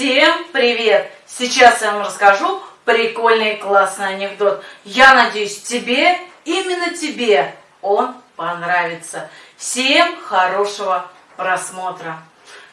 Всем привет! Сейчас я вам расскажу прикольный классный анекдот. Я надеюсь, тебе, именно тебе, он понравится. Всем хорошего просмотра.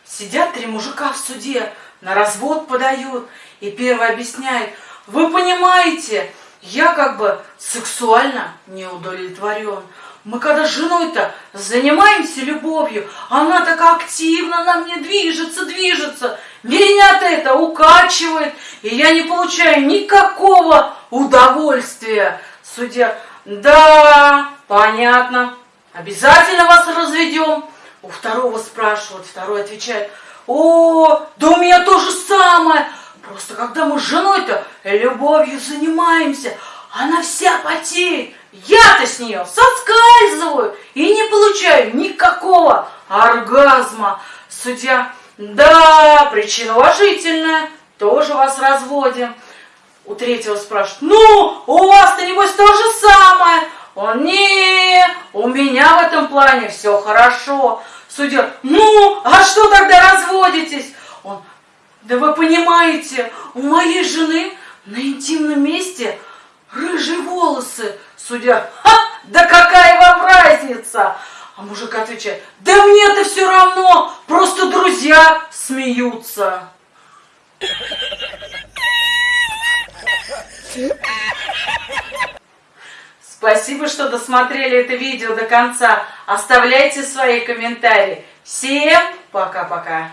Сидят три мужика в суде, на развод подают, и первый объясняет, вы понимаете, я как бы сексуально не удовлетворен. Мы когда с женой-то занимаемся любовью, она так активно на мне движется, движется. Меня-то это укачивает, и я не получаю никакого удовольствия. Судья, да, понятно, обязательно вас разведем. У второго спрашивают, второй отвечает, о, да у меня то же самое. Просто когда мы с женой-то любовью занимаемся, она вся потеет. Я-то с нее соскальзываю и не получаю никакого оргазма. Судья, да, причина уважительная, тоже вас разводим. У третьего спрашивают, ну, у вас-то небось то же самое. Он, не, у меня в этом плане все хорошо. Судья, ну, а что тогда разводитесь? Он, да вы понимаете, у моей жены на интимном месте рыжие волосы. Судья, ха, да какая вам разница? А мужик отвечает, да мне-то все равно, просто друзья смеются. Спасибо, что досмотрели это видео до конца. Оставляйте свои комментарии. Всем пока-пока.